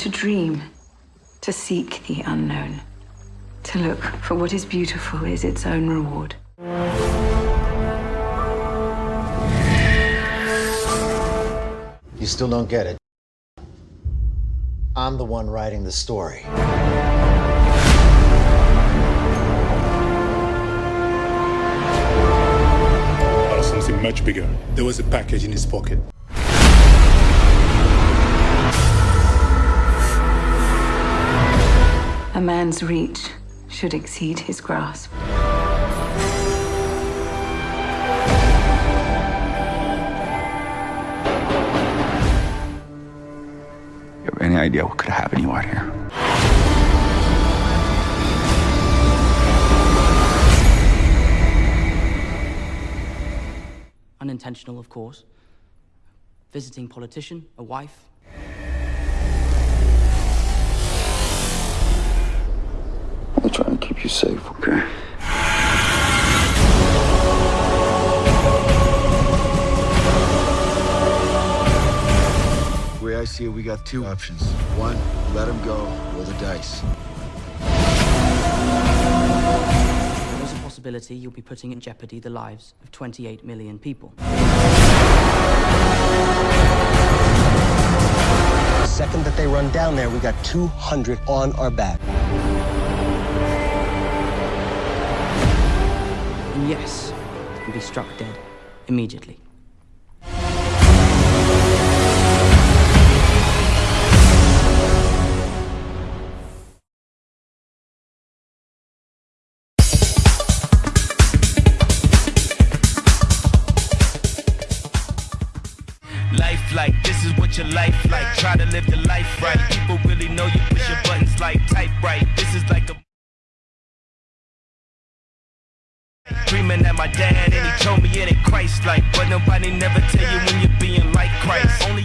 To dream, to seek the unknown, to look for what is beautiful is its own reward. You still don't get it. I'm the one writing the story. Uh, something much bigger. There was a package in his pocket. A man's reach should exceed his grasp. You have any idea what could happen to you out here? Unintentional, of course. Visiting politician, a wife. You safe, okay? The way I see it, we got two options. One, let him go, roll the dice. There's a possibility you'll be putting in jeopardy the lives of 28 million people. The second that they run down there, we got 200 on our back. Yes, can be struck dead immediately. Life like this is what your life like. Try to live the life right. People really know you push your buttons like type right. This is like screaming at my dad, and he told me it ain't Christ-like. But nobody never tell you when you're being like Christ. Only